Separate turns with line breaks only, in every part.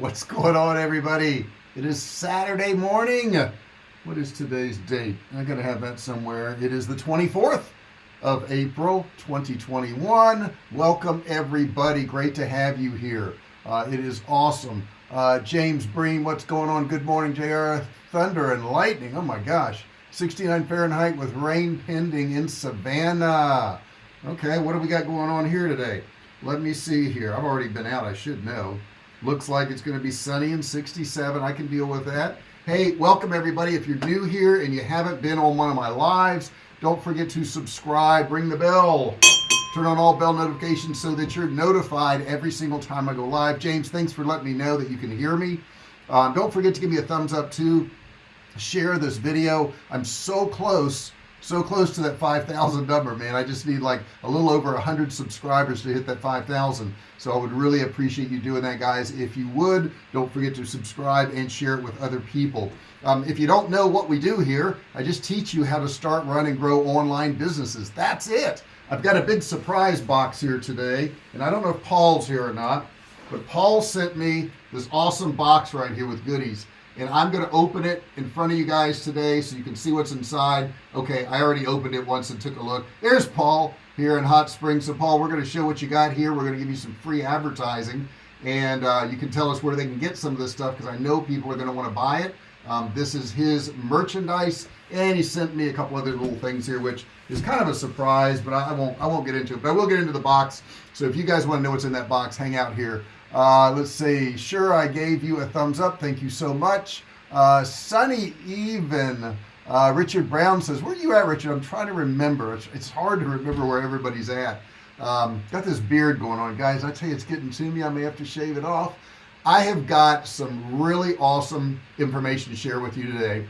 what's going on everybody? It is Saturday morning. What is today's date? I gotta have that somewhere. It is the 24th of April 2021 welcome everybody. Great to have you here. Uh, it is awesome. Uh, James Breen what's going on? Good morning JR thunder and lightning. Oh my gosh. 69 Fahrenheit with rain pending in Savannah. Okay what do we got going on here today? Let me see here. I've already been out. I should know looks like it's going to be sunny and 67 I can deal with that. Hey welcome everybody. If you're new here and you haven't been on one of my lives don't forget to subscribe. Ring the bell. Turn on all bell notifications so that you're notified every single time I go live. James thanks for letting me know that you can hear me. Um, don't forget to give me a thumbs up too share this video. I'm so close so close to that 5,000 number man. I just need like a little over hundred subscribers to hit that 5,000 so I would really appreciate you doing that guys. If you would don't forget to subscribe and share it with other people. Um, if you don't know what we do here I just teach you how to start run and grow online businesses. That's it. I've got a big surprise box here today and I don't know if Paul's here or not but Paul sent me this awesome box right here with goodies and I'm going to open it in front of you guys today so you can see what's inside. Okay I already opened it once and took a look. There's Paul here in Hot Springs. So Paul we're going to show what you got here. We're going to give you some free advertising. And uh, you can tell us where they can get some of this stuff because I know people are going to want to buy it. Um, this is his merchandise. And he sent me a couple other little things here which is kind of a surprise but I, I won't I won't get into it. But I will get into the box. So if you guys want to know what's in that box hang out here uh, let's see. Sure I gave you a thumbs up. Thank you so much. Uh, Sunny even uh, Richard Brown says where are you at Richard? I'm trying to remember. It's, it's hard to remember where everybody's at. Um, got this beard going on guys. I tell you it's getting to me. I may have to shave it off. I have got some really awesome information to share with you today.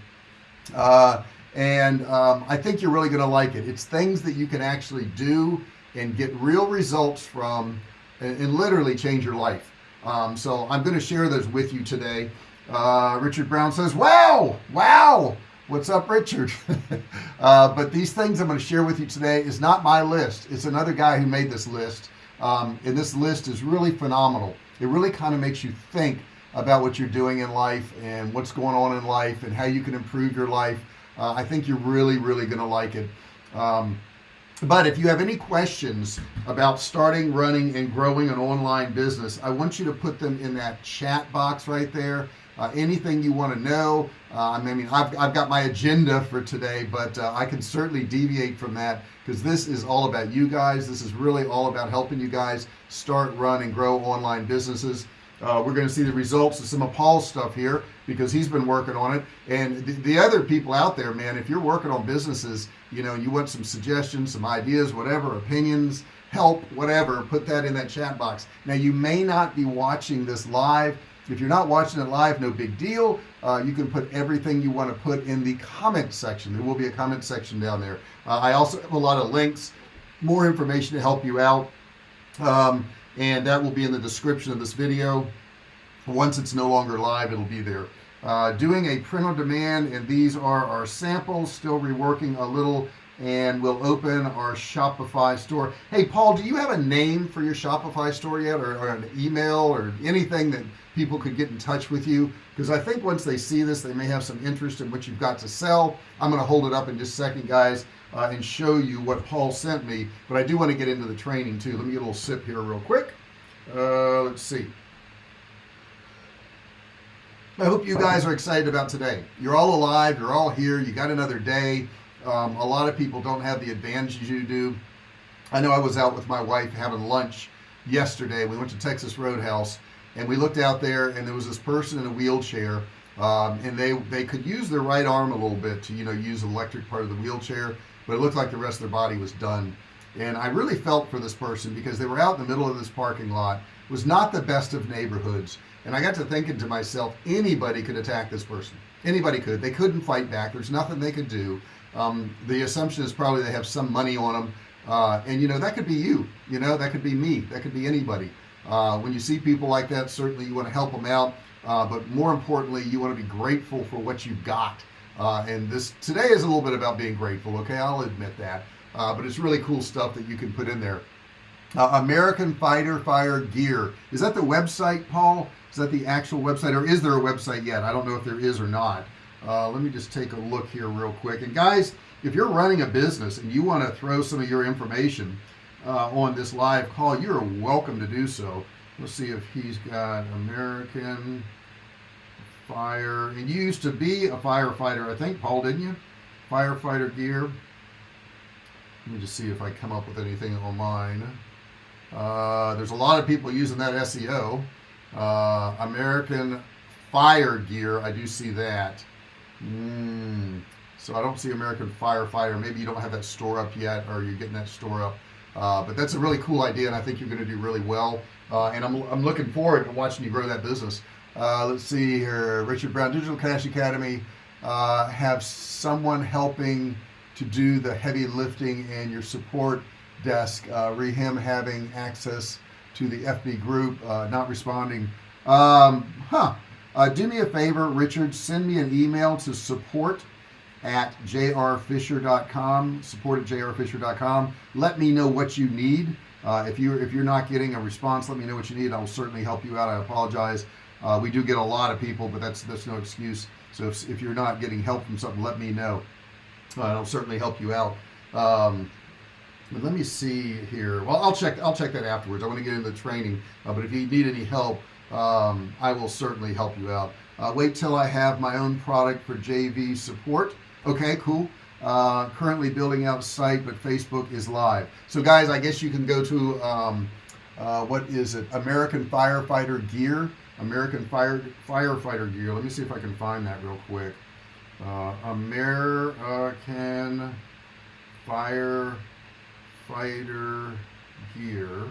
Uh, and um, I think you're really gonna like it. It's things that you can actually do and get real results from and, and literally change your life um, so I'm going to share those with you today. Uh, Richard Brown says wow wow what's up Richard? Uh, but these things I'm going to share with you today is not my list. It's another guy who made this list. Um, and this list is really phenomenal. It really kind of makes you think about what you're doing in life and what's going on in life and how you can improve your life. Uh, I think you're really really gonna like it. Um, but if you have any questions about starting running and growing an online business I want you to put them in that chat box right there. Uh, anything you want to know uh, I mean I've, I've got my agenda for today but uh, I can certainly deviate from that because this is all about you guys. This is really all about helping you guys start run and grow online businesses uh, we're going to see the results of some of Paul's stuff here because he's been working on it. And the, the, other people out there man if you're working on businesses you know you want some suggestions some ideas whatever opinions help whatever put that in that chat box. Now you may not be watching this live. If you're not watching it live no big deal. Uh, you can put everything you want to put in the comment section. There will be a comment section down there. Uh, I also have a lot of links more information to help you out. Um, and that will be in the description of this video. Once it's no longer live it'll be there. Uh, doing a print on demand and these are our samples still reworking a little and we'll open our Shopify store. Hey Paul do you have a name for your Shopify store yet or, or an email or anything that people could get in touch with you? Because I think once they see this they may have some interest in what you've got to sell. I'm gonna hold it up in just a second guys uh, and show you what Paul sent me but I do want to get into the training too. Let me get a little sip here real quick. Uh, let's see. I hope you guys are excited about today. You're all alive you're all here you got another day. Um, a lot of people don't have the advantages you do. I know I was out with my wife having lunch yesterday. We went to Texas Roadhouse and we looked out there and there was this person in a wheelchair um, and they they could use their right arm a little bit to you know use the electric part of the wheelchair but it looked like the rest of their body was done. And I really felt for this person because they were out in the middle of this parking lot. It was not the best of neighborhoods. And I got to thinking to myself anybody could attack this person. Anybody could. They couldn't fight back. There's nothing they could do. Um, the assumption is probably they have some money on them uh, and you know that could be you. You know that could be me. That could be anybody. Uh, when you see people like that certainly you want to help them out. Uh, but more importantly you want to be grateful for what you've got uh, and this today is a little bit about being grateful okay? I'll admit that. Uh, but it's really cool stuff that you can put in there. Uh, American Fighter Fire Gear. Is that the website Paul? Is that the actual website or is there a website yet? I don't know if there is or not. Uh, let me just take a look here real quick. And guys if you're running a business and you want to throw some of your information uh, on this live call you're welcome to do so. Let's see if he's got American fire. And you used to be a firefighter I think Paul didn't you? Firefighter gear. Let me just see if I come up with anything on mine uh, there's a lot of people using that SEO uh, American fire gear I do see that. Mm, so I don't see American firefighter. Maybe you don't have that store up yet or you're getting that store up. Uh, but that's a really cool idea and I think you're going to do really well. Uh, and I'm, I'm looking forward to watching you grow that business uh, let's see here. Richard Brown Digital Cash Academy uh, have someone helping to do the heavy lifting and your support desk. Uh, re him having access to the FB group uh, not responding. Um, huh. Uh, do me a favor Richard. Send me an email to support at jrfisher.com support at jrfisher.com let me know what you need. Uh, if you're, if you're not getting a response let me know what you need. I will certainly help you out. I apologize uh, we do get a lot of people but that's that's no excuse. So if, if you're not getting help from something let me know. Uh, I'll certainly help you out. Um, but let me see here. Well I'll check I'll check that afterwards. I want to get into the training uh, but if you need any help um, I will certainly help you out. Uh, wait till I have my own product for JV support. Okay cool. Uh, currently building out site but Facebook is live. So guys I guess you can go to um, uh, what is it? American firefighter gear American fire firefighter gear. Let me see if I can find that real quick. Uh, American firefighter gear.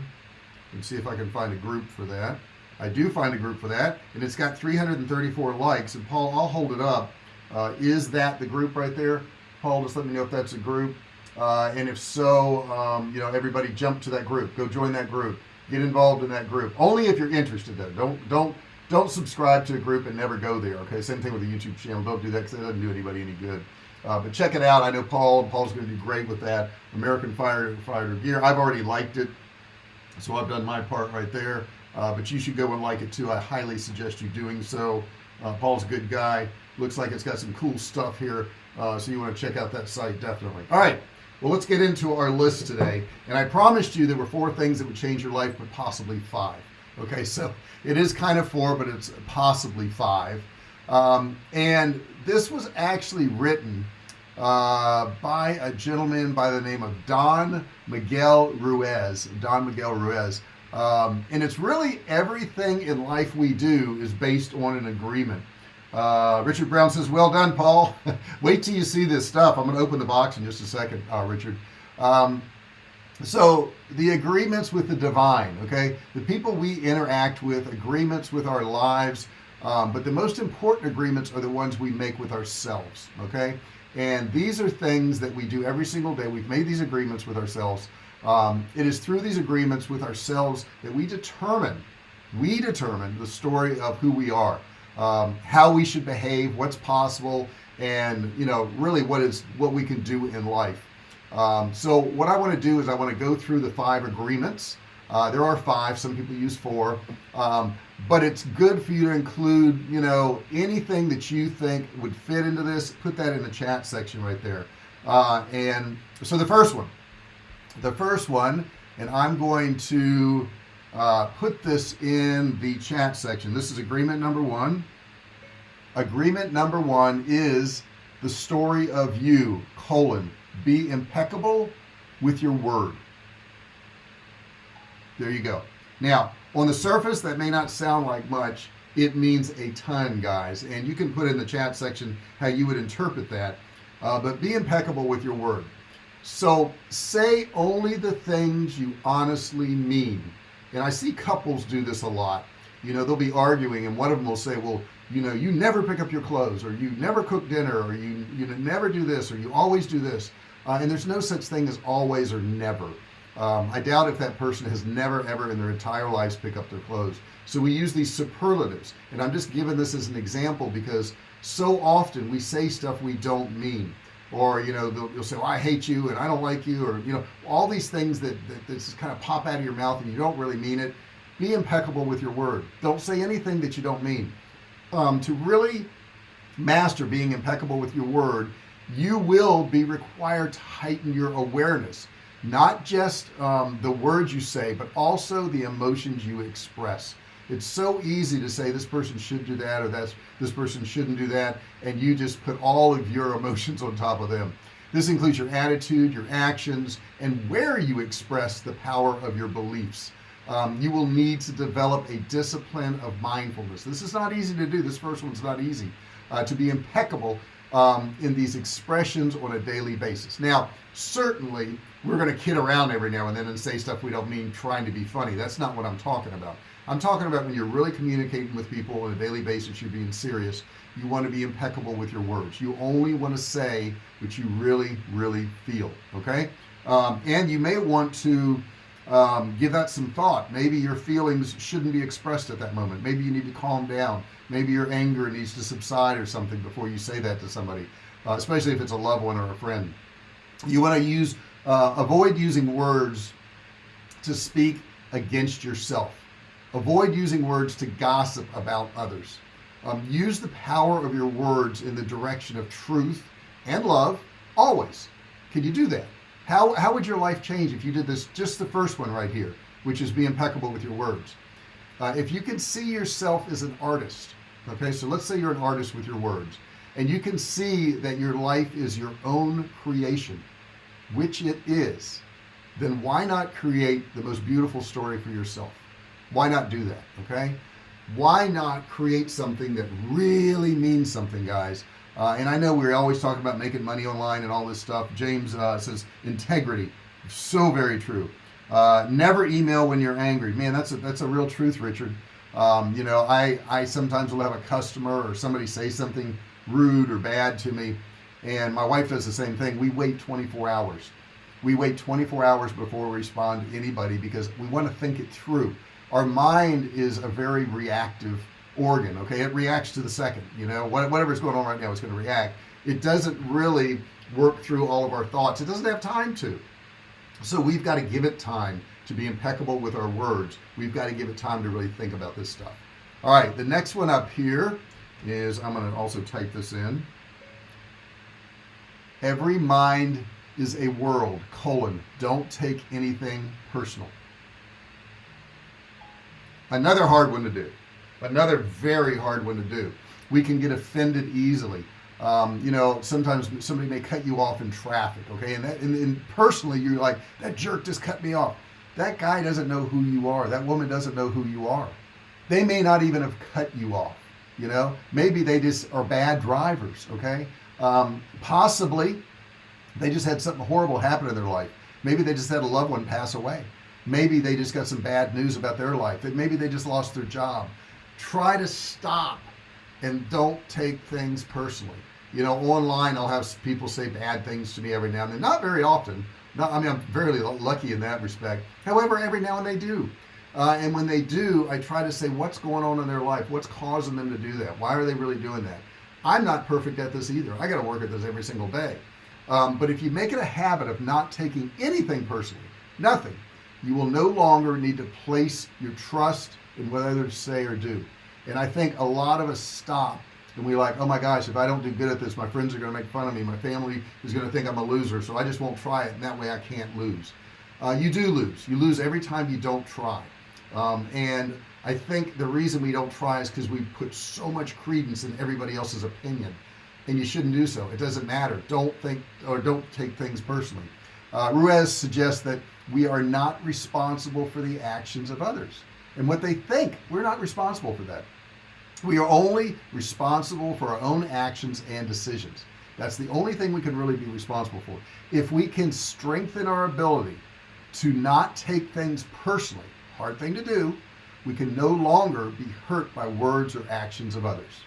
And see if I can find a group for that. I do find a group for that and it's got 334 likes. And Paul I'll hold it up. Uh, is that the group right there? Paul just let me know if that's a group. Uh, and if so um, you know everybody jump to that group. Go join that group get involved in that group. Only if you're interested though. Don't don't don't subscribe to a group and never go there okay? Same thing with the YouTube channel. Don't do that because it doesn't do anybody any good. Uh, but check it out. I know Paul Paul's gonna do great with that. American Firefighter gear. I've already liked it so I've done my part right there. Uh, but you should go and like it too. I highly suggest you doing so. Uh, Paul's a good guy. Looks like it's got some cool stuff here uh, so you want to check out that site definitely. All right well let's get into our list today. And I promised you there were four things that would change your life but possibly five. Okay so it is kind of four but it's possibly five. Um, and this was actually written uh, by a gentleman by the name of Don Miguel Ruiz Don Miguel Ruiz. Um, and it's really everything in life we do is based on an agreement uh, Richard Brown says well done Paul. Wait till you see this stuff. I'm gonna open the box in just a second uh, Richard. Um, so the agreements with the divine okay? The people we interact with agreements with our lives um, but the most important agreements are the ones we make with ourselves okay? And these are things that we do every single day. We've made these agreements with ourselves. Um, it is through these agreements with ourselves that we determine we determine the story of who we are um, how we should behave what's possible and you know really what is what we can do in life. Um, so what I want to do is I want to go through the five agreements. Uh, there are five some people use four um, but it's good for you to include you know anything that you think would fit into this. Put that in the chat section right there. Uh, and so the first one the first one and I'm going to uh, put this in the chat section. This is agreement number one agreement number one is the story of you colon. Be impeccable with your word. There you go. Now on the surface that may not sound like much. It means a ton guys. And you can put in the chat section how you would interpret that. Uh, but be impeccable with your word. So say only the things you honestly mean. And I see couples do this a lot. You know they'll be arguing and one of them will say well you know you never pick up your clothes or you never cook dinner or you you never do this or you always do this. Uh, and there's no such thing as always or never. Um, I doubt if that person has never ever in their entire lives pick up their clothes. So we use these superlatives. And I'm just giving this as an example because so often we say stuff we don't mean. Or you know you'll say well, I hate you and I don't like you or you know all these things that, that, just kind of pop out of your mouth and you don't really mean it. Be impeccable with your word. Don't say anything that you don't mean um, to really master being impeccable with your word you will be required to heighten your awareness not just um, the words you say but also the emotions you express. It's so easy to say this person should do that or that's this person shouldn't do that and you just put all of your emotions on top of them. This includes your attitude your actions and where you express the power of your beliefs um, you will need to develop a discipline of mindfulness. This is not easy to do. This first one's not easy uh, to be impeccable um, in these expressions on a daily basis. Now certainly we're going to kid around every now and then and say stuff we don't mean trying to be funny. That's not what I'm talking about. I'm talking about when you're really communicating with people on a daily basis you're being serious you want to be impeccable with your words. You only want to say what you really really feel okay? Um, and you may want to um, give that some thought. Maybe your feelings shouldn't be expressed at that moment. Maybe you need to calm down. Maybe your anger needs to subside or something before you say that to somebody uh, especially if it's a loved one or a friend. You want to use uh, avoid using words to speak against yourself. Avoid using words to gossip about others. Um, use the power of your words in the direction of truth and love always. Can you do that how, how would your life change if you did this just the first one right here which is be impeccable with your words? Uh, if you can see yourself as an artist okay so let's say you're an artist with your words and you can see that your life is your own creation which it is then why not create the most beautiful story for yourself? Why not do that okay? Why not create something that really means something guys uh, and I know we're always talking about making money online and all this stuff. James uh, says integrity. So very true. Uh, never email when you're angry. Man that's a that's a real truth Richard. Um, you know I I sometimes will have a customer or somebody say something rude or bad to me. And my wife does the same thing. We wait 24 hours. We wait 24 hours before we respond to anybody because we want to think it through. Our mind is a very reactive organ okay? It reacts to the second you know? Whatever's going on right now is going to react. It doesn't really work through all of our thoughts. It doesn't have time to. So we've got to give it time to be impeccable with our words. We've got to give it time to really think about this stuff. All right the next one up here is I'm going to also type this in. Every mind is a world colon. Don't take anything personal. Another hard one to do another very hard one to do. We can get offended easily. Um, you know sometimes somebody may cut you off in traffic okay? And that and, and personally you're like that jerk just cut me off. That guy doesn't know who you are. That woman doesn't know who you are. They may not even have cut you off you know? Maybe they just are bad drivers okay? Um, possibly they just had something horrible happen in their life. Maybe they just had a loved one pass away. Maybe they just got some bad news about their life. That maybe they just lost their job try to stop and don't take things personally. You know online I'll have people say bad things to me every now and then. Not very often. Not I mean I'm very lucky in that respect. However every now and they do. Uh, and when they do I try to say what's going on in their life what's causing them to do that why are they really doing that? I'm not perfect at this either. I got to work at this every single day. Um, but if you make it a habit of not taking anything personally nothing you will no longer need to place your trust in what others say or do. And I think a lot of us stop and we like oh my gosh if I don't do good at this my friends are gonna make fun of me. My family is gonna think I'm a loser so I just won't try it and that way I can't lose. Uh, you do lose. You lose every time you don't try. Um, and I think the reason we don't try is because we put so much credence in everybody else's opinion and you shouldn't do so. It doesn't matter. Don't think or don't take things personally. Uh, Ruiz suggests that we are not responsible for the actions of others and what they think. We're not responsible for that. We are only responsible for our own actions and decisions. That's the only thing we can really be responsible for. If we can strengthen our ability to not take things personally hard thing to do we can no longer be hurt by words or actions of others.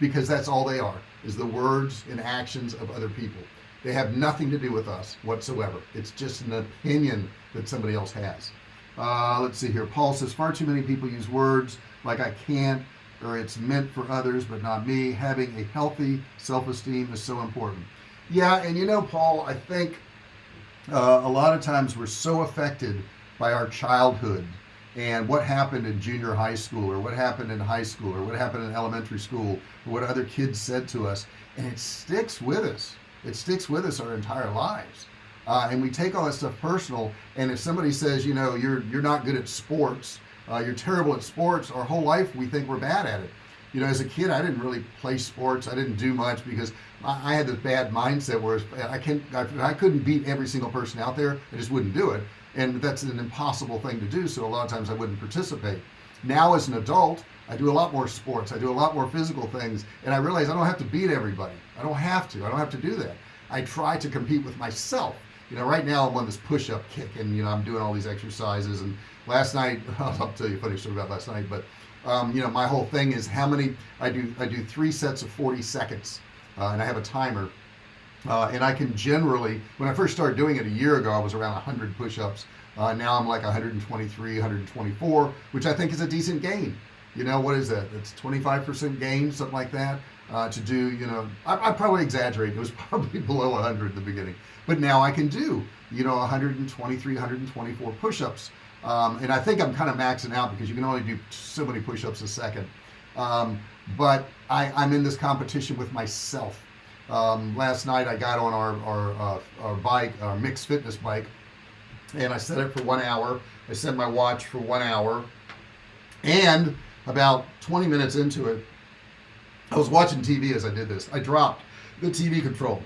Because that's all they are is the words and actions of other people. They have nothing to do with us whatsoever. It's just an opinion that somebody else has uh, let's see here. Paul says far too many people use words like I can't or it's meant for others but not me. Having a healthy self-esteem is so important. Yeah and you know Paul I think uh, a lot of times we're so affected by our childhood and what happened in junior high school or what happened in high school or what happened in elementary school or what other kids said to us and it sticks with us. It sticks with us our entire lives uh, and we take all that stuff personal and if somebody says you know you're you're not good at sports uh, you're terrible at sports our whole life we think we're bad at it. You know as a kid I didn't really play sports I didn't do much because I, I had this bad mindset where I can't I, I couldn't beat every single person out there I just wouldn't do it and that's an impossible thing to do so a lot of times I wouldn't participate. Now as an adult I do a lot more sports I do a lot more physical things and I realize I don't have to beat everybody I don't have to I don't have to do that. I try to compete with myself you know right now I'm on this push-up kick and you know I'm doing all these exercises and last night I'll tell you a funny story about last night but um, you know my whole thing is how many I do I do three sets of 40 seconds uh, and I have a timer uh, and I can generally when I first started doing it a year ago I was around 100 push-ups. Uh, now I'm like 123 124 which I think is a decent gain. You know what is that? It's 25% gain something like that uh, to do you know I, I probably exaggerate. It was probably below 100 at the beginning. But now I can do you know 123 124 push-ups. Um, and I think I'm kind of maxing out because you can only do so many push-ups a second. Um, but I, I'm in this competition with myself. Um, last night I got on our, our, uh, our bike our mixed fitness bike and I set it for one hour. I set my watch for one hour. And about 20 minutes into it I was watching TV as I did this. I dropped the TV control.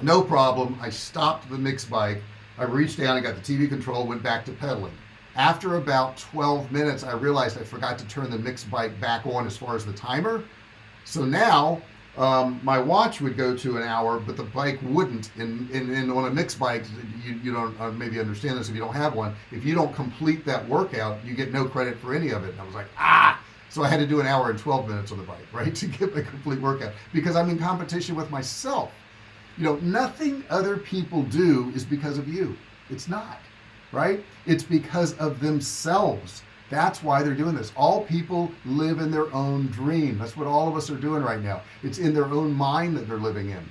No problem. I stopped the mixed bike. I reached down and got the TV control went back to pedaling. After about 12 minutes I realized I forgot to turn the mixed bike back on as far as the timer. So now um, my watch would go to an hour but the bike wouldn't. And, and, and on a mixed bike you, you don't uh, maybe understand this if you don't have one. If you don't complete that workout you get no credit for any of it. And I was like ah so I had to do an hour and 12 minutes on the bike right to get my complete workout. Because I'm in competition with myself. You know nothing other people do is because of you. It's not right? It's because of themselves. That's why they're doing this. All people live in their own dream. That's what all of us are doing right now. It's in their own mind that they're living in.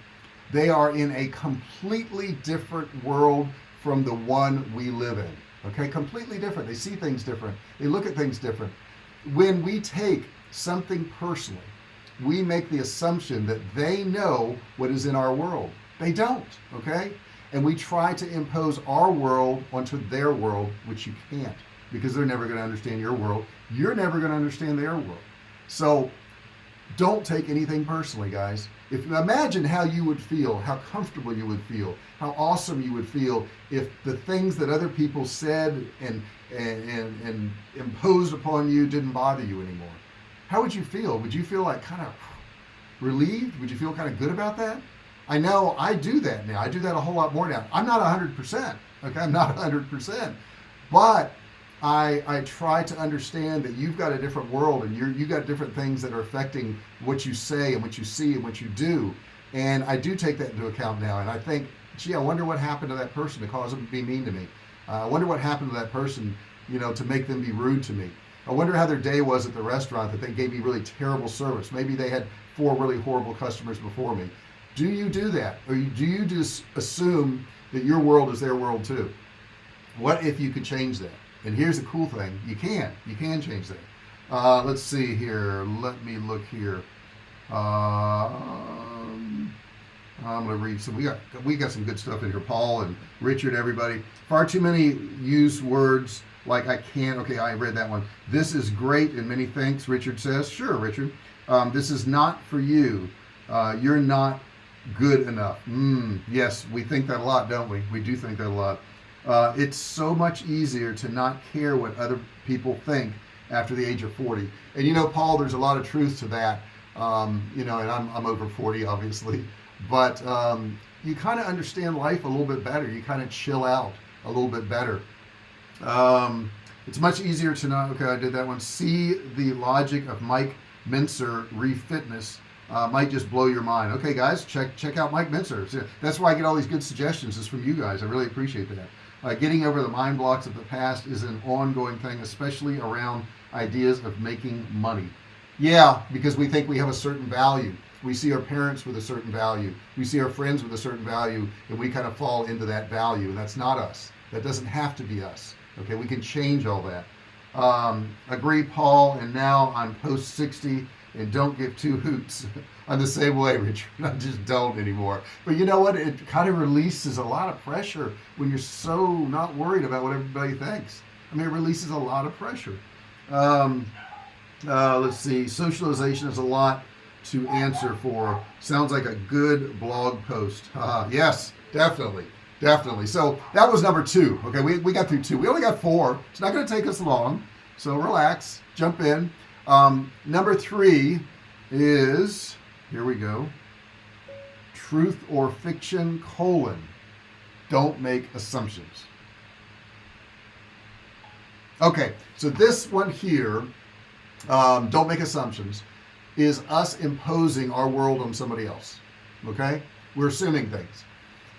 They are in a completely different world from the one we live in. Okay? Completely different. They see things different. They look at things different when we take something personally we make the assumption that they know what is in our world. They don't okay? And we try to impose our world onto their world which you can't because they're never going to understand your world. You're never going to understand their world. So don't take anything personally guys. If imagine how you would feel how comfortable you would feel how awesome you would feel if the things that other people said and and and, and imposed upon you didn't bother you anymore. How would you feel? Would you feel like kind of relieved? Would you feel kind of good about that? I know I do that now. I do that a whole lot more now. I'm not hundred percent okay? I'm not hundred percent. But I I try to understand that you've got a different world and you're you got different things that are affecting what you say and what you see and what you do. And I do take that into account now. And I think gee I wonder what happened to that person to cause them to be mean to me I wonder what happened to that person you know to make them be rude to me. I wonder how their day was at the restaurant that they gave me really terrible service. Maybe they had four really horrible customers before me. Do you do that? Or do you just assume that your world is their world too? What if you could change that? And here's the cool thing. You can. You can change that. Uh, let's see here. Let me look here. Um, I'm gonna read some we got we got some good stuff in here. Paul and Richard everybody. Far too many use words like I can't okay I read that one. This is great and many thanks Richard says. Sure Richard. Um, this is not for you. Uh, you're not good enough. Mm, yes we think that a lot don't we? We do think that a lot. Uh, it's so much easier to not care what other people think after the age of 40 and you know Paul there's a lot of truth to that. Um, you know and I'm, I'm over 40 obviously but um, you kind of understand life a little bit better. You kind of chill out a little bit better. Um, it's much easier to not okay I did that one. See the logic of Mike Mentzer refitness. Uh, might just blow your mind. Okay guys check check out Mike Mentzer that's why I get all these good suggestions is from you guys. I really appreciate that. Uh, getting over the mind blocks of the past is an ongoing thing especially around ideas of making money. Yeah because we think we have a certain value we see our parents with a certain value. We see our friends with a certain value and we kind of fall into that value and that's not us. That doesn't have to be us okay? We can change all that. Um, agree Paul and now I'm post 60 and don't give two hoots I'm the same way Richard. I just don't anymore. But you know what? It kind of releases a lot of pressure when you're so not worried about what everybody thinks. I mean it releases a lot of pressure. Um, uh, let's see. Socialization is a lot to answer for. Sounds like a good blog post. Uh, yes definitely definitely. So that was number two. Okay we, we got through two. We only got four. It's not going to take us long. So relax jump in. Um, number three is here we go. Truth or fiction colon. Don't make assumptions. Okay so this one here um, don't make assumptions is us imposing our world on somebody else okay? We're assuming things.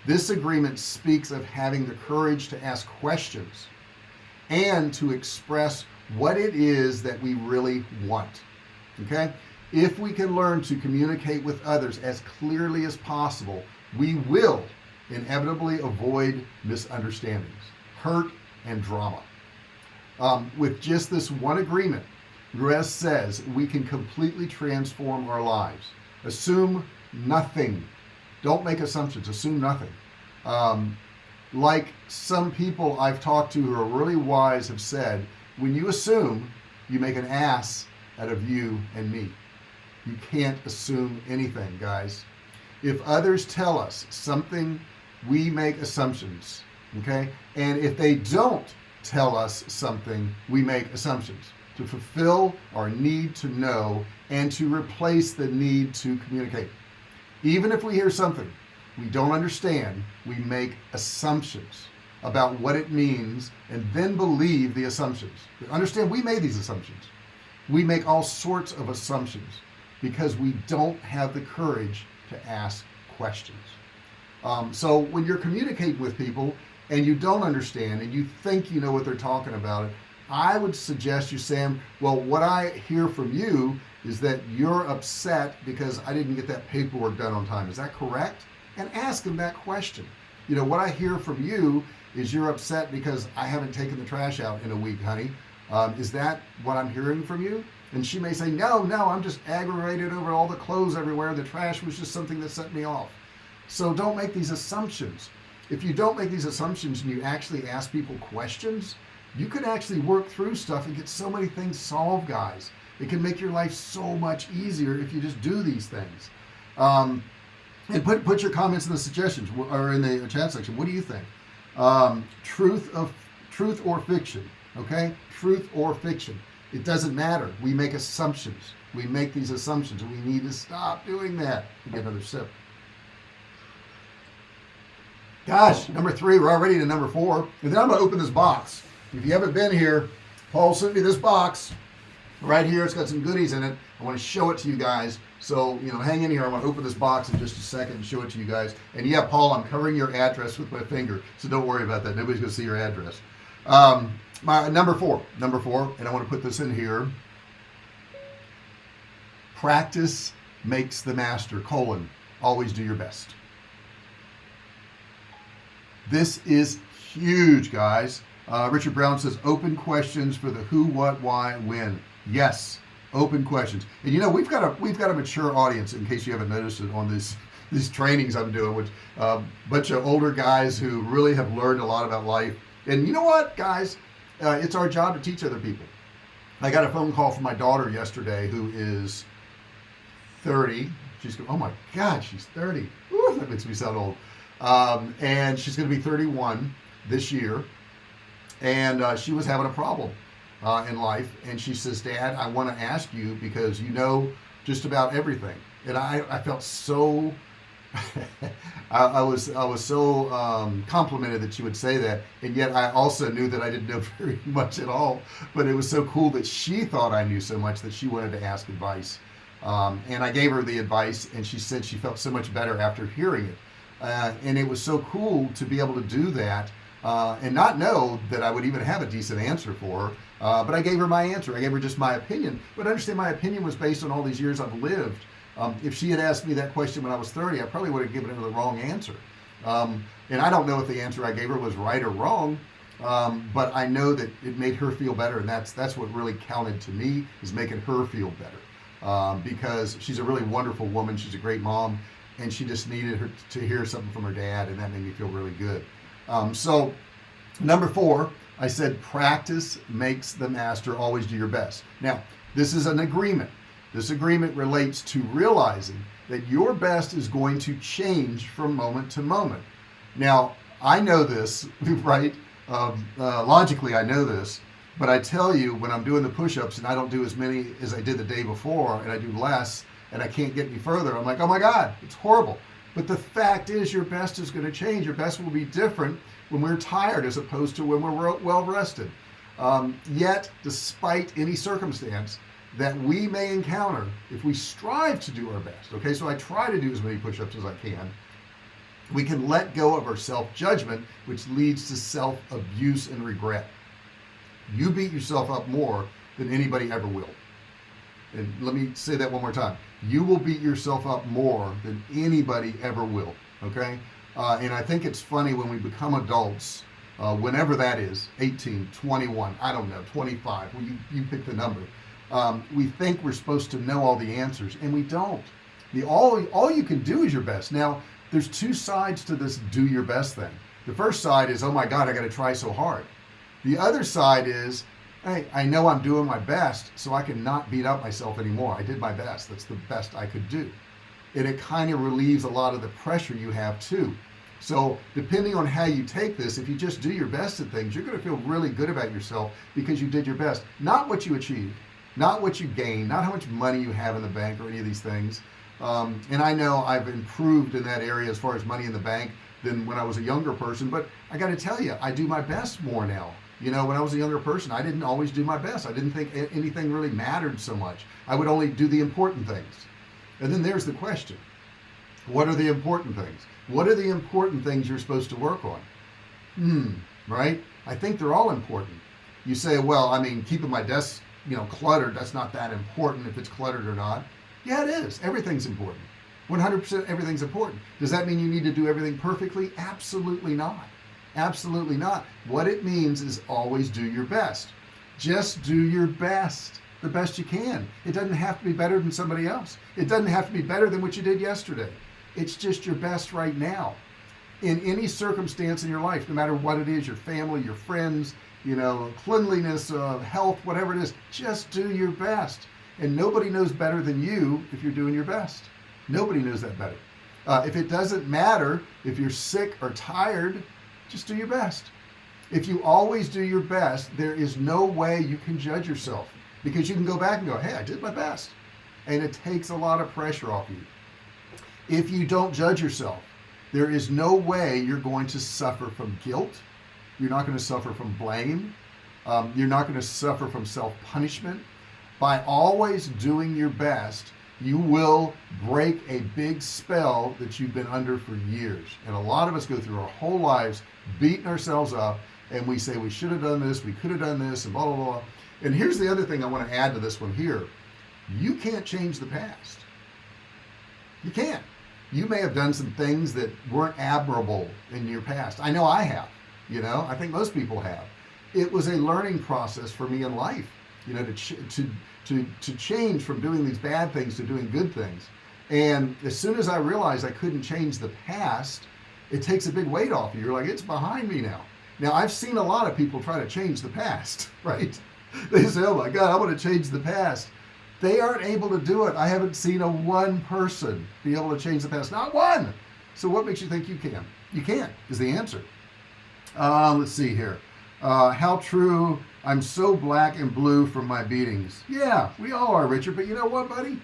This agreement speaks of having the courage to ask questions and to express what it is that we really want okay? If we can learn to communicate with others as clearly as possible we will inevitably avoid misunderstandings hurt and drama. Um, with just this one agreement Ruiz says we can completely transform our lives. Assume nothing. Don't make assumptions. Assume nothing. Um, like some people I've talked to who are really wise have said when you assume you make an ass out of you and me. You can't assume anything guys. If others tell us something we make assumptions okay? And if they don't tell us something we make assumptions to fulfill our need to know and to replace the need to communicate. Even if we hear something we don't understand we make assumptions about what it means and then believe the assumptions. Understand we made these assumptions. We make all sorts of assumptions because we don't have the courage to ask questions. Um, so when you're communicating with people and you don't understand and you think you know what they're talking about I would suggest you Sam well what I hear from you is that you're upset because I didn't get that paperwork done on time. Is that correct? And ask them that question. You know what I hear from you is you're upset because I haven't taken the trash out in a week honey. Um, is that what I'm hearing from you? And she may say no no I'm just aggravated over all the clothes everywhere. The trash was just something that set me off. So don't make these assumptions. If you don't make these assumptions and you actually ask people questions you can actually work through stuff and get so many things solved guys. It can make your life so much easier if you just do these things. Um, and put put your comments in the suggestions or in the chat section. What do you think? Um, truth of truth or fiction okay? Truth or fiction. It doesn't matter. We make assumptions. We make these assumptions we need to stop doing that. Get another sip. Gosh number three we're already to number four. And then I'm gonna open this box if you haven't been here Paul sent me this box. Right here it's got some goodies in it. I want to show it to you guys. So you know hang in here. I'm gonna open this box in just a second and show it to you guys. And yeah Paul I'm covering your address with my finger so don't worry about that. Nobody's gonna see your address. Um, my number four number four and I want to put this in here. Practice makes the master colon always do your best. This is huge guys uh, Richard Brown says open questions for the who what why when. Yes open questions. And you know we've got a we've got a mature audience in case you haven't noticed it on this these trainings I'm doing which a uh, bunch of older guys who really have learned a lot about life. And you know what guys? Uh, it's our job to teach other people. I got a phone call from my daughter yesterday who is 30 she's oh my god she's 30 Ooh, that makes me sound old. Um, and she's gonna be 31 this year and uh, she was having a problem uh, in life. And she says dad I want to ask you because you know just about everything. And I, I felt so I, I, was I was so um, complimented that she would say that. And yet I also knew that I didn't know very much at all. But it was so cool that she thought I knew so much that she wanted to ask advice. Um, and I gave her the advice and she said she felt so much better after hearing it. Uh, and it was so cool to be able to do that uh, and not know that I would even have a decent answer for her uh, but I gave her my answer. I gave her just my opinion. But understand my opinion was based on all these years I've lived. Um, if she had asked me that question when I was 30 I probably would have given her the wrong answer. Um, and I don't know if the answer I gave her was right or wrong um, but I know that it made her feel better and that's that's what really counted to me is making her feel better. Um, because she's a really wonderful woman. She's a great mom and she just needed her to hear something from her dad and that made me feel really good um, so number four I said practice makes the master always do your best. Now this is an agreement. This agreement relates to realizing that your best is going to change from moment to moment. Now I know this right? Um, uh, logically I know this but I tell you when I'm doing the push-ups and I don't do as many as I did the day before and I do less and I can't get any further I'm like oh my god it's horrible but the fact is your best is going to change. Your best will be different when we're tired as opposed to when we're well rested um, yet despite any circumstance that we may encounter if we strive to do our best okay so I try to do as many push-ups as I can we can let go of our self-judgment which leads to self-abuse and regret. You beat yourself up more than anybody ever will. And let me say that one more time you will beat yourself up more than anybody ever will okay? Uh, and I think it's funny when we become adults uh, whenever that is 18 21 I don't know 25 well you, you pick the number um, we think we're supposed to know all the answers and we don't. The all all you can do is your best. Now there's two sides to this do your best thing. The first side is oh my god I got to try so hard. The other side is hey I know I'm doing my best so I can not beat up myself anymore. I did my best. That's the best I could do. And it kind of relieves a lot of the pressure you have too. So depending on how you take this if you just do your best at things you're going to feel really good about yourself because you did your best. Not what you achieved not what you gain not how much money you have in the bank or any of these things. Um, and I know I've improved in that area as far as money in the bank than when I was a younger person but I got to tell you I do my best more now you know when I was a younger person I didn't always do my best. I didn't think anything really mattered so much. I would only do the important things. And then there's the question. What are the important things? What are the important things you're supposed to work on? Hmm right? I think they're all important. You say well I mean keeping my desk you know cluttered that's not that important if it's cluttered or not. Yeah it is. Everything's important. 100% everything's important. Does that mean you need to do everything perfectly? Absolutely not absolutely not. What it means is always do your best. Just do your best the best you can. It doesn't have to be better than somebody else. It doesn't have to be better than what you did yesterday. It's just your best right now. In any circumstance in your life no matter what it is your family your friends you know cleanliness uh, health whatever it is just do your best. And nobody knows better than you if you're doing your best. Nobody knows that better. Uh, if it doesn't matter if you're sick or tired just do your best. If you always do your best there is no way you can judge yourself. Because you can go back and go hey I did my best. And it takes a lot of pressure off you. If you don't judge yourself there is no way you're going to suffer from guilt. You're not going to suffer from blame. Um, you're not going to suffer from self-punishment. By always doing your best you will break a big spell that you've been under for years. And a lot of us go through our whole lives beating ourselves up and we say we should have done this we could have done this and blah blah blah. And here's the other thing I want to add to this one here. You can't change the past. You can't. You may have done some things that weren't admirable in your past. I know I have you know? I think most people have. It was a learning process for me in life you know to to to to change from doing these bad things to doing good things. And as soon as I realized I couldn't change the past it takes a big weight off you. You're like it's behind me now. Now I've seen a lot of people try to change the past right? They say oh my god I want to change the past. They aren't able to do it. I haven't seen a one person be able to change the past. Not one! So what makes you think you can? You can't is the answer. Uh, let's see here. Uh, how true I'm so black and blue from my beatings. Yeah we all are Richard but you know what buddy?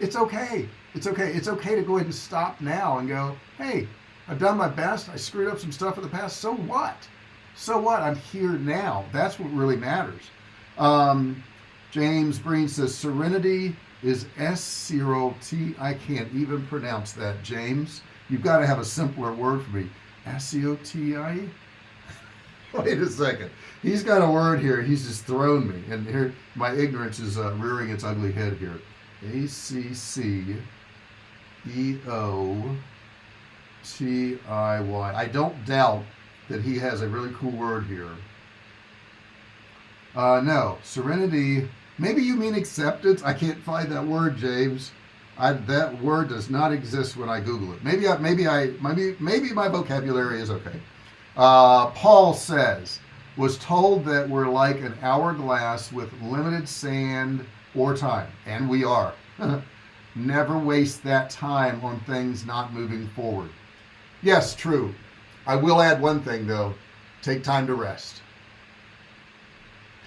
It's okay. It's okay. It's okay to go ahead and stop now and go hey I've done my best. I screwed up some stuff in the past. So what? So what? I'm here now. That's what really matters. Um, James Breen says serenity is S-C-O-T I can't even pronounce that James. You've got to have a simpler word for me. S-C-O-T-I wait a second he's got a word here he's just thrown me and here my ignorance is uh, rearing its ugly head here ACC E O T I Y. I don't doubt that he has a really cool word here. Uh, no, serenity. Maybe you mean acceptance. I can't find that word, James. I, that word does not exist when I Google it. Maybe I, maybe I, maybe, maybe my vocabulary is okay. Uh, Paul says, was told that we're like an hourglass with limited sand or time, and we are. Never waste that time on things not moving forward. Yes, true. I will add one thing though. Take time to rest.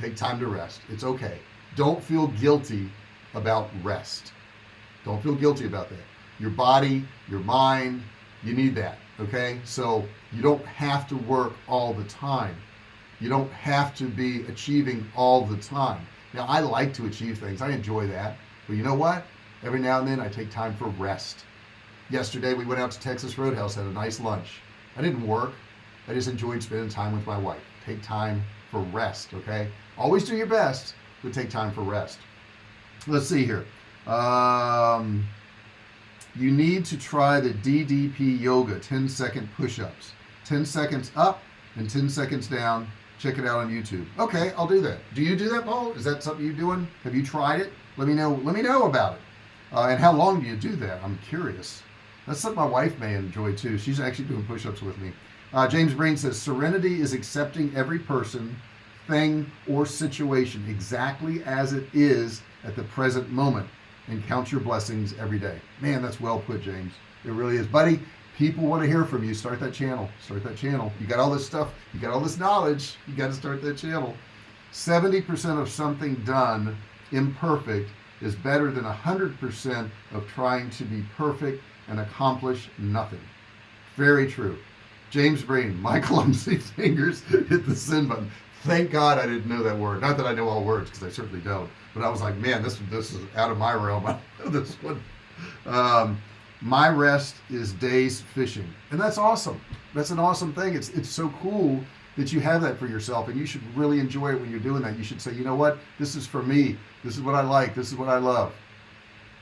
Take time to rest. It's okay. Don't feel guilty about rest. Don't feel guilty about that. Your body, your mind, you need that. Okay. So you don't have to work all the time. You don't have to be achieving all the time. Now I like to achieve things. I enjoy that. But you know what? Every now and then I take time for rest. Yesterday we went out to Texas Roadhouse, had a nice lunch. I didn't work. I just enjoyed spending time with my wife. Take time for rest. Okay. Always do your best, but take time for rest. Let's see here. Um, you need to try the DDP yoga 10 second push-ups. 10 seconds up and 10 seconds down. Check it out on YouTube. Okay I'll do that. Do you do that Paul? Is that something you're doing? Have you tried it? Let me know let me know about it. Uh, and how long do you do that? I'm curious. That's something my wife may enjoy too. She's actually doing push-ups with me. Uh, James Breen says serenity is accepting every person thing or situation exactly as it is at the present moment and count your blessings every day. Man that's well put James. It really is. Buddy people want to hear from you. Start that channel. Start that channel. You got all this stuff. You got all this knowledge. You got to start that channel. 70% of something done imperfect is better than 100% of trying to be perfect and accomplish nothing. Very true. James Breen my clumsy fingers hit the send button. Thank God I didn't know that word. Not that I know all words because I certainly don't but I was like man this this is out of my realm. This one. Um, my rest is days fishing. And that's awesome. That's an awesome thing. It's it's so cool that you have that for yourself and you should really enjoy it when you're doing that. You should say you know what? This is for me. This is what I like. This is what I love.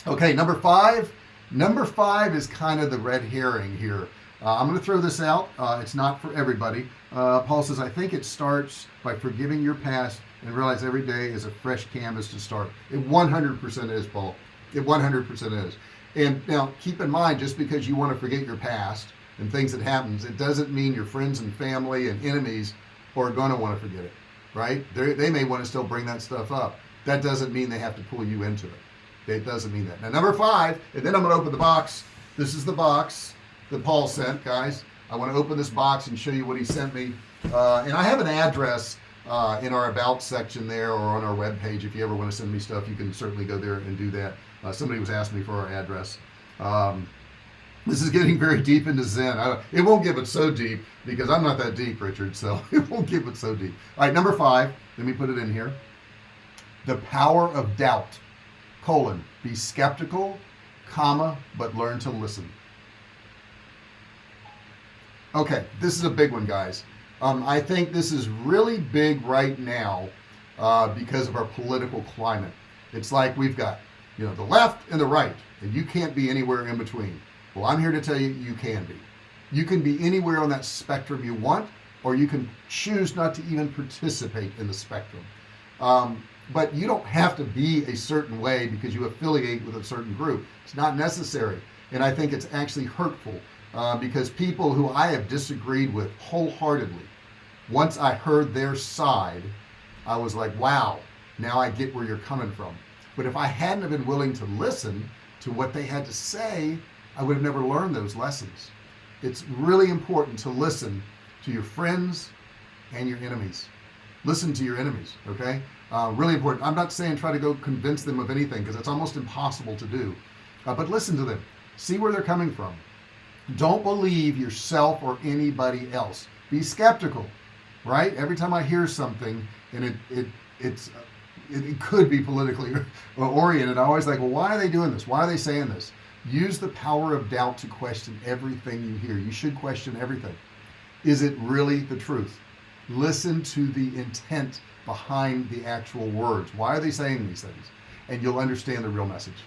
Okay number five. Number five is kind of the red herring here. Uh, I'm going to throw this out. Uh, it's not for everybody. Uh, Paul says I think it starts by forgiving your past and realize every day is a fresh canvas to start. It 100% is Paul. It 100% is. And now keep in mind just because you want to forget your past and things that happens it doesn't mean your friends and family and enemies are going to want to forget it right? They're, they may want to still bring that stuff up. That doesn't mean they have to pull you into it. It doesn't mean that. Now number five and then I'm going to open the box. This is the box that Paul sent guys. I want to open this box and show you what he sent me. Uh, and I have an address uh, in our about section there or on our web page if you ever want to send me stuff you can certainly go there and do that. Uh, somebody was asking me for our address. Um, this is getting very deep into Zen. I, it won't give it so deep because I'm not that deep Richard so it won't give it so deep. All right number five let me put it in here. The power of doubt colon be skeptical comma but learn to listen. Okay this is a big one guys um, I think this is really big right now uh, because of our political climate. It's like we've got you know the left and the right and you can't be anywhere in between. Well I'm here to tell you you can be. You can be anywhere on that spectrum you want or you can choose not to even participate in the spectrum. Um, but you don't have to be a certain way because you affiliate with a certain group. It's not necessary and I think it's actually hurtful uh, because people who I have disagreed with wholeheartedly once I heard their side I was like wow now I get where you're coming from. But if I hadn't have been willing to listen to what they had to say I would have never learned those lessons. It's really important to listen to your friends and your enemies. Listen to your enemies okay? Uh, really important. I'm not saying try to go convince them of anything because it's almost impossible to do. Uh, but listen to them. See where they're coming from don't believe yourself or anybody else. Be skeptical right? Every time I hear something and it, it it's it, it could be politically oriented I always like well why are they doing this? Why are they saying this? Use the power of doubt to question everything you hear. You should question everything. Is it really the truth? Listen to the intent behind the actual words. Why are they saying these things? And you'll understand the real message.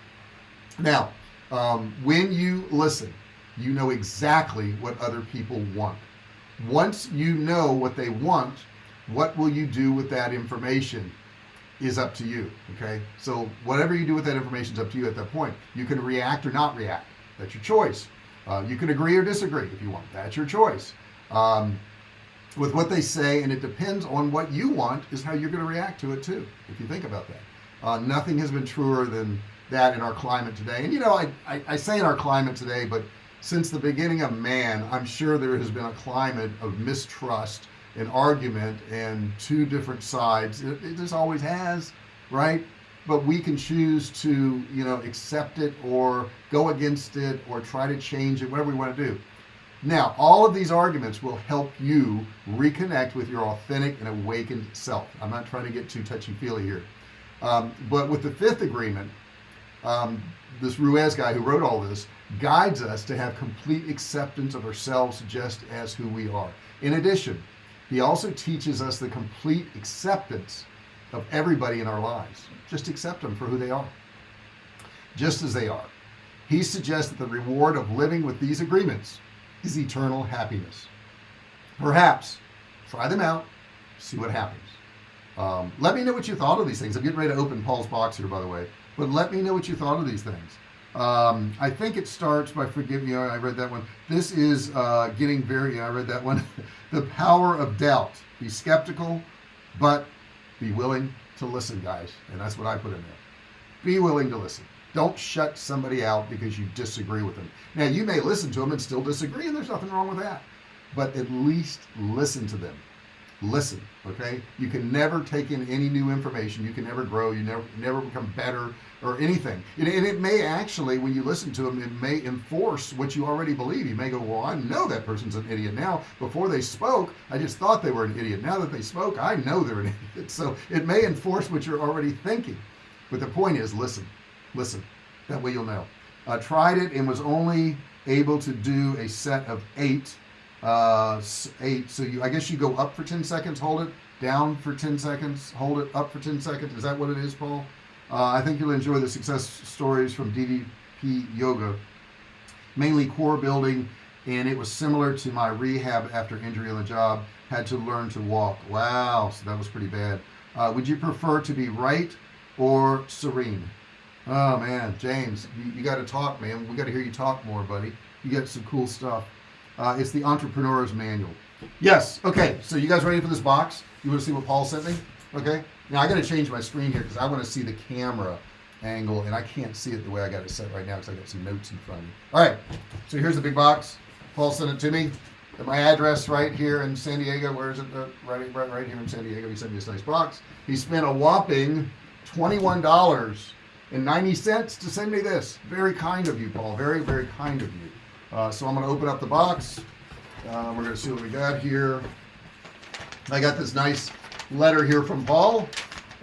Now um, when you listen you know exactly what other people want. Once you know what they want what will you do with that information is up to you okay? So whatever you do with that information is up to you at that point. You can react or not react. That's your choice. Uh, you can agree or disagree if you want. That's your choice. Um, with what they say and it depends on what you want is how you're going to react to it too if you think about that. Uh, nothing has been truer than that in our climate today. And you know I, I, I say in our climate today but since the beginning of man I'm sure there has been a climate of mistrust and argument and two different sides. It, it just always has right? But we can choose to you know accept it or go against it or try to change it whatever we want to do. Now all of these arguments will help you reconnect with your authentic and awakened self. I'm not trying to get too touchy-feely here. Um, but with the fifth agreement um, this Ruiz guy who wrote all this guides us to have complete acceptance of ourselves just as who we are. In addition he also teaches us the complete acceptance of everybody in our lives. Just accept them for who they are. Just as they are. He suggests that the reward of living with these agreements is eternal happiness. Perhaps try them out see what happens. Um, let me know what you thought of these things. I'm getting ready to open Paul's box here by the way but let me know what you thought of these things um, I think it starts by forgive me I read that one. This is uh, getting very I read that one. The power of doubt. Be skeptical but be willing to listen guys. And that's what I put in there. Be willing to listen. Don't shut somebody out because you disagree with them. Now you may listen to them and still disagree and there's nothing wrong with that. But at least listen to them. Listen okay? You can never take in any new information. You can never grow. You never never become better or anything. And, it may actually when you listen to them it may enforce what you already believe. You may go well I know that person's an idiot. Now before they spoke I just thought they were an idiot. Now that they spoke I know they're an idiot. So it may enforce what you're already thinking. But the point is listen listen. That way you'll know. Uh, tried it and was only able to do a set of eight uh, eight so you I guess you go up for 10 seconds hold it down for 10 seconds hold it up for 10 seconds. Is that what it is Paul? Uh, I think you'll enjoy the success stories from DDP yoga. Mainly core building and it was similar to my rehab after injury on the job. Had to learn to walk. Wow so that was pretty bad. Uh, would you prefer to be right or serene? Oh man James you, you got to talk man. We got to hear you talk more buddy. You got some cool stuff uh, it's the entrepreneur's manual. Yes okay so you guys ready for this box? You want to see what Paul sent me? Okay. Now I got to change my screen here because I want to see the camera angle and I can't see it the way I got it set right now because I got some notes in front of me. All right so here's the big box. Paul sent it to me. Got my address right here in San Diego where is it? Uh, right, right right here in San Diego he sent me this nice box. He spent a whopping $21 and 90 cents to send me this. Very kind of you Paul. Very very kind of you uh, so I'm going to open up the box. Uh, we're going to see what we got here. I got this nice letter here from Paul.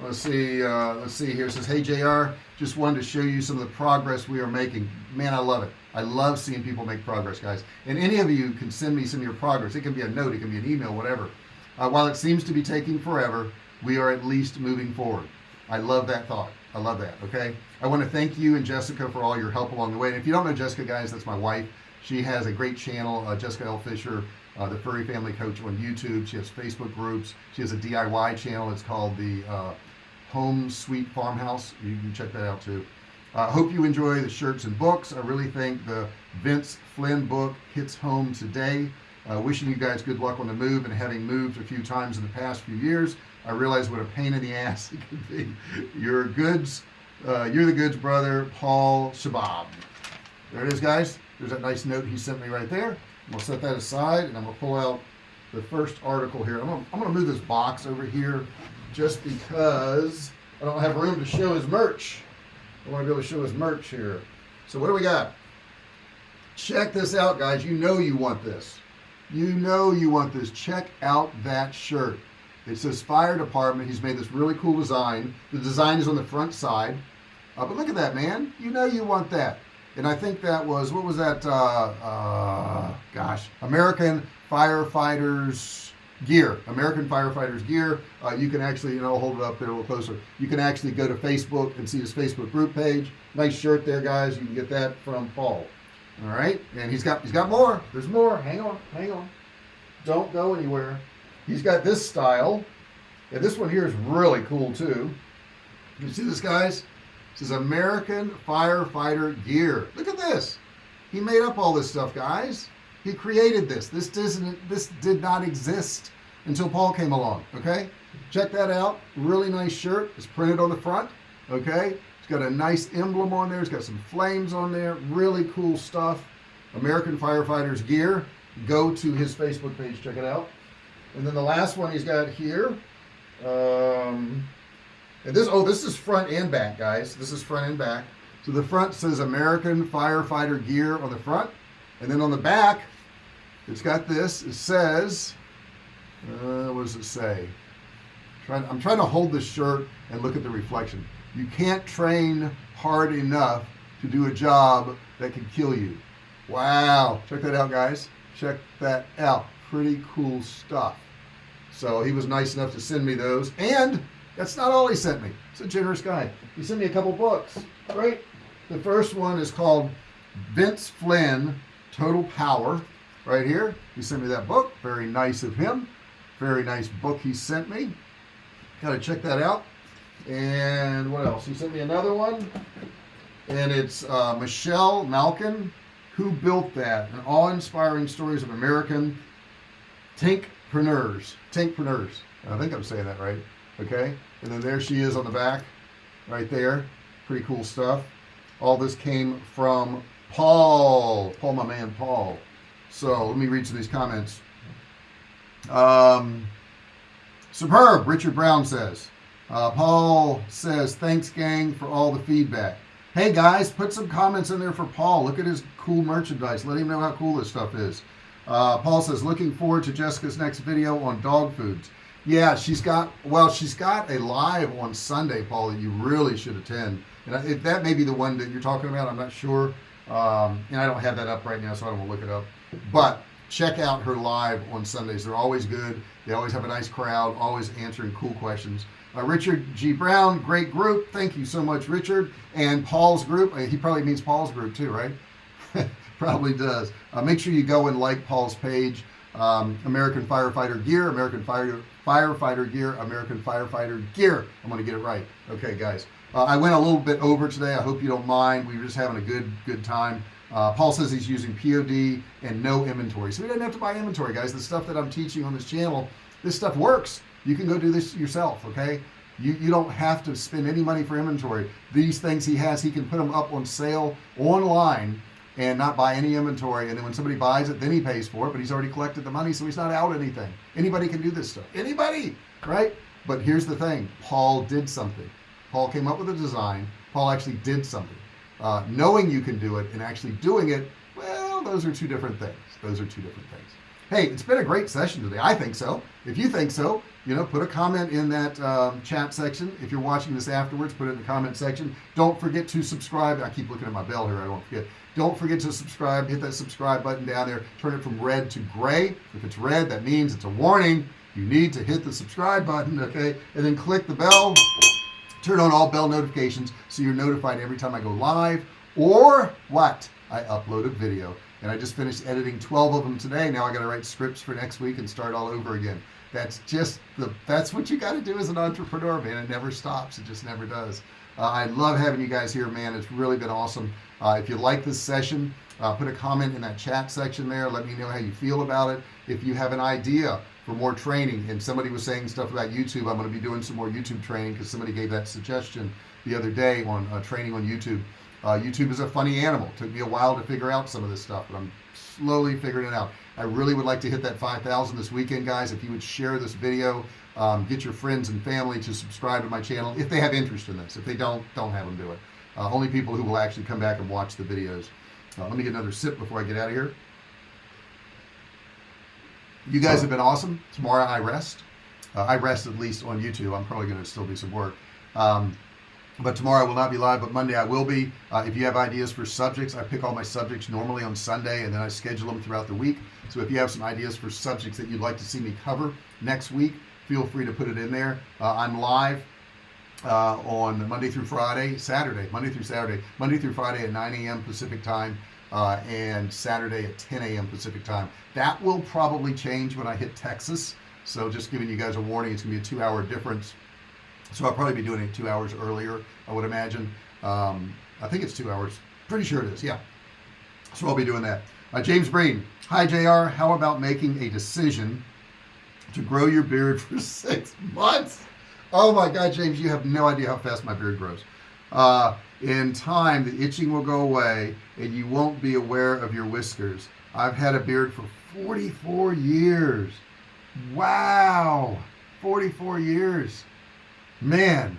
Let's see uh, let's see here. It says hey JR just wanted to show you some of the progress we are making. Man I love it. I love seeing people make progress guys. And any of you can send me some of your progress. It can be a note it can be an email whatever. Uh, while it seems to be taking forever we are at least moving forward. I love that thought. I love that okay? I want to thank you and Jessica for all your help along the way. And if you don't know Jessica guys that's my wife she has a great channel uh, Jessica L. Fisher uh, the furry family coach on YouTube. She has Facebook groups. She has a DIY channel. It's called the uh, home sweet farmhouse. You can check that out too. I uh, hope you enjoy the shirts and books. I really think the Vince Flynn book hits home today. Uh, wishing you guys good luck on the move and having moved a few times in the past few years. I realize what a pain in the ass it can be. Your goods uh, you're the goods brother Paul Shabab. There it is guys there's that nice note he sent me right there. I'm gonna set that aside and I'm gonna pull out the first article here. I'm gonna, I'm gonna move this box over here just because I don't have room to show his merch. I want to be able to show his merch here. So what do we got? Check this out guys. You know you want this. You know you want this. Check out that shirt. It says fire department. He's made this really cool design. The design is on the front side. Uh, but look at that man. You know you want that and I think that was what was that uh, uh, gosh American firefighters gear American firefighters gear. Uh, you can actually you know hold it up there a little closer. You can actually go to Facebook and see his Facebook group page. Nice shirt there guys. You can get that from Paul. All right? And he's got he's got more. There's more. Hang on hang on. Don't go anywhere. He's got this style. And this one here is really cool too. You see this guys is American firefighter gear. Look at this. He made up all this stuff guys. He created this. This doesn't this did not exist until Paul came along okay? Check that out. Really nice shirt. It's printed on the front okay? It's got a nice emblem on there. It's got some flames on there. Really cool stuff. American firefighters gear. Go to his Facebook page. Check it out. And then the last one he's got here um, and this oh this is front and back guys. This is front and back. So the front says American firefighter gear on the front. And then on the back it's got this. It says uh, what does it say? Trying I'm trying to hold this shirt and look at the reflection. You can't train hard enough to do a job that can kill you. Wow. Check that out guys. Check that out. Pretty cool stuff. So he was nice enough to send me those. And that's not all he sent me. He's a generous guy. He sent me a couple books right? The first one is called Vince Flynn Total Power right here. He sent me that book. Very nice of him. Very nice book he sent me. Got to check that out. And what else? He sent me another one and it's uh, Michelle Malkin who built that? And awe-inspiring stories of American tankpreneurs. Tankpreneurs. I think I'm saying that right. Okay and then there she is on the back right there. Pretty cool stuff. All this came from Paul. Paul my man Paul. So let me read some of these comments. Um, superb Richard Brown says. Uh, Paul says thanks gang for all the feedback. Hey guys put some comments in there for Paul. Look at his cool merchandise. Let him know how cool this stuff is. Uh, Paul says looking forward to Jessica's next video on dog foods yeah she's got well she's got a live on Sunday Paul that you really should attend. And if that may be the one that you're talking about I'm not sure. Um, and I don't have that up right now so I don't want to look it up. But check out her live on Sundays they're always good. They always have a nice crowd always answering cool questions. Uh, Richard G. Brown great group thank you so much Richard. And Paul's group uh, he probably means Paul's group too right? Probably does. Uh, make sure you go and like Paul's page um, American firefighter gear American fire firefighter gear American firefighter gear. I'm gonna get it right. Okay guys. Uh, I went a little bit over today. I hope you don't mind. We were just having a good good time. Uh, Paul says he's using POD and no inventory. So he doesn't have to buy inventory guys. The stuff that I'm teaching on this channel this stuff works. You can go do this yourself okay? You, you don't have to spend any money for inventory. These things he has he can put them up on sale online and not buy any inventory and then when somebody buys it then he pays for it but he's already collected the money so he's not out anything. Anybody can do this stuff. Anybody right? But here's the thing. Paul did something. Paul came up with a design. Paul actually did something. Uh, knowing you can do it and actually doing it well those are two different things. Those are two different things. Hey it's been a great session today. I think so. If you think so you know put a comment in that um, chat section. If you're watching this afterwards put it in the comment section. Don't forget to subscribe. I keep looking at my bell here. I don't forget don't forget to subscribe hit that subscribe button down there turn it from red to gray. If it's red that means it's a warning. You need to hit the subscribe button okay? And then click the bell. Turn on all bell notifications so you're notified every time I go live or what? I upload a video. And I just finished editing 12 of them today. Now I got to write scripts for next week and start all over again. That's just the that's what you got to do as an entrepreneur man. It never stops. It just never does. Uh, I love having you guys here man. It's really been awesome uh, if you like this session uh, put a comment in that chat section there. Let me know how you feel about it. If you have an idea for more training and somebody was saying stuff about YouTube I'm going to be doing some more YouTube training because somebody gave that suggestion the other day on uh, training on YouTube. Uh, YouTube is a funny animal. Took me a while to figure out some of this stuff but I'm slowly figuring it out. I really would like to hit that 5,000 this weekend guys. If you would share this video um, get your friends and family to subscribe to my channel if they have interest in this. If they don't don't have them do it uh, only people who will actually come back and watch the videos. Uh, let me get another sip before I get out of here. You guys have been awesome. Tomorrow I rest. Uh, I rest at least on YouTube. I'm probably going to still do some work. Um, but tomorrow I will not be live, but Monday I will be. Uh, if you have ideas for subjects, I pick all my subjects normally on Sunday and then I schedule them throughout the week. So if you have some ideas for subjects that you'd like to see me cover next week, feel free to put it in there. Uh, I'm live uh, on Monday through Friday, Saturday, Monday through Saturday, Monday through Friday at 9 a.m. Pacific time. Uh, and Saturday at 10 a.m. Pacific time. That will probably change when I hit Texas. So just giving you guys a warning, it's gonna be a two hour difference so I'll probably be doing it two hours earlier I would imagine um, I think it's two hours pretty sure it is yeah so I'll be doing that uh, James Breen hi JR how about making a decision to grow your beard for six months oh my god James you have no idea how fast my beard grows. Uh, in time the itching will go away and you won't be aware of your whiskers. I've had a beard for 44 years. Wow 44 years. Man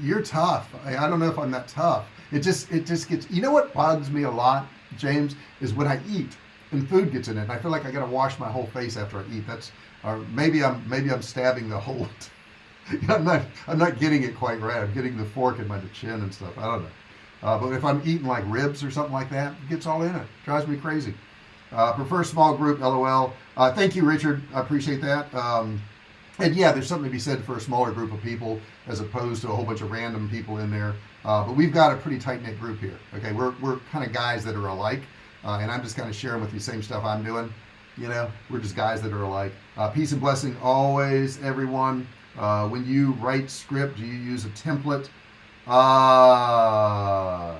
you're tough. I, I, don't know if I'm that tough. It just it just gets you know what bugs me a lot James is when I eat and food gets in it I feel like I gotta wash my whole face after I eat. That's or maybe I'm maybe I'm stabbing the whole I'm not I'm not getting it quite right. I'm getting the fork in my chin and stuff. I don't know. Uh, but if I'm eating like ribs or something like that it gets all in it. Drives me crazy. Uh, prefer small group lol. Uh, thank you Richard. I appreciate that. Um, and yeah there's something to be said for a smaller group of people as opposed to a whole bunch of random people in there. Uh, but we've got a pretty tight-knit group here okay? We're, we're kind of guys that are alike uh, and I'm just kind of sharing with you same stuff I'm doing you know? We're just guys that are alike. Uh, peace and blessing always everyone uh, when you write script do you use a template? Uh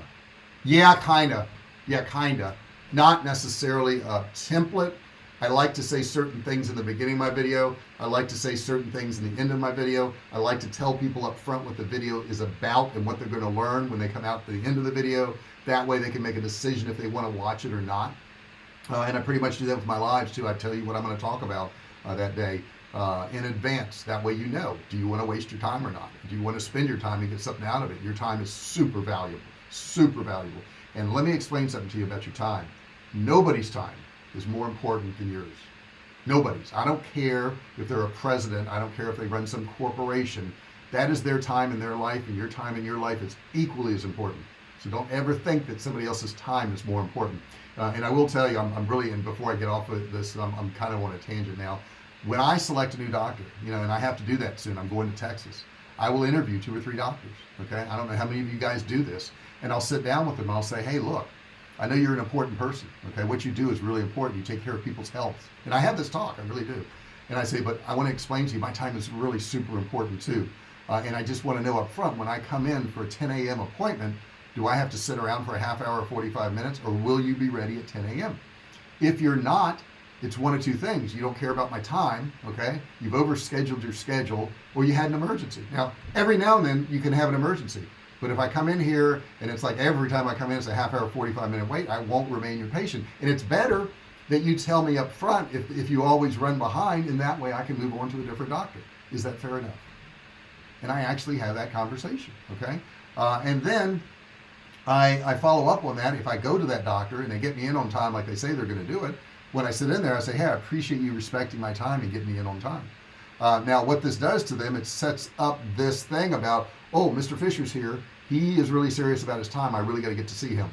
yeah kinda. Yeah kinda. Not necessarily a template. I like to say certain things in the beginning of my video. I like to say certain things in the end of my video. I like to tell people up front what the video is about and what they're going to learn when they come out to the end of the video. That way they can make a decision if they want to watch it or not. Uh, and I pretty much do that with my lives too. I tell you what I'm going to talk about uh, that day uh, in advance. That way you know do you want to waste your time or not? Do you want to spend your time and get something out of it? Your time is super valuable super valuable. And let me explain something to you about your time. Nobody's time is more important than yours. Nobody's. I don't care if they're a president. I don't care if they run some corporation. That is their time in their life and your time in your life is equally as important. So don't ever think that somebody else's time is more important. Uh, and I will tell you I'm, I'm, really and before I get off of this I'm, I'm kind of on a tangent now when I select a new doctor you know and I have to do that soon I'm going to Texas I will interview two or three doctors okay I don't know how many of you guys do this and I'll sit down with them I'll say hey look I know you're an important person okay what you do is really important you take care of people's health and I have this talk I really do and I say but I want to explain to you my time is really super important too uh, and I just want to know up front when I come in for a 10 a.m. appointment do I have to sit around for a half hour 45 minutes or will you be ready at 10 a.m. if you're not it's one of two things. You don't care about my time okay? You've overscheduled your schedule or you had an emergency. Now every now and then you can have an emergency. But if I come in here and it's like every time I come in it's a half hour 45 minute wait I won't remain your patient. And it's better that you tell me up front if, if you always run behind and that way I can move on to a different doctor. Is that fair enough? And I actually have that conversation okay? Uh, and then I, I follow up on that. If I go to that doctor and they get me in on time like they say they're going to do it when I sit in there I say hey I appreciate you respecting my time and getting me in on time. Uh, now what this does to them it sets up this thing about oh mr. Fisher's here. He is really serious about his time. I really got to get to see him.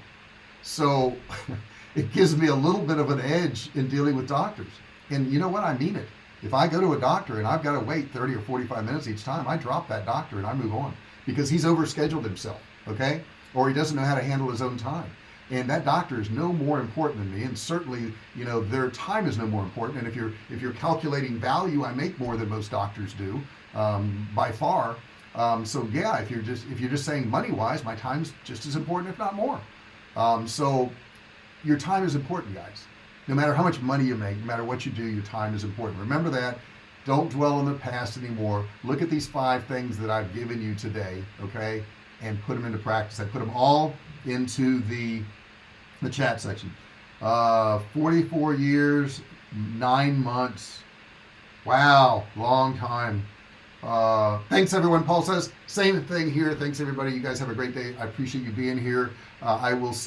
So it gives me a little bit of an edge in dealing with doctors. And you know what? I mean it. If I go to a doctor and I've got to wait 30 or 45 minutes each time I drop that doctor and I move on because he's overscheduled himself okay? Or he doesn't know how to handle his own time and that doctor is no more important than me and certainly you know their time is no more important. And if you're if you're calculating value I make more than most doctors do um, by far. Um, so yeah if you're just if you're just saying money wise my time's just as important if not more. Um, so your time is important guys. No matter how much money you make no matter what you do your time is important. Remember that. Don't dwell on the past anymore. Look at these five things that I've given you today okay and put them into practice. I put them all into the the chat section. Uh 44 years nine months. Wow long time. Uh thanks everyone. Paul says same thing here. Thanks everybody. You guys have a great day. I appreciate you being here. Uh, I will see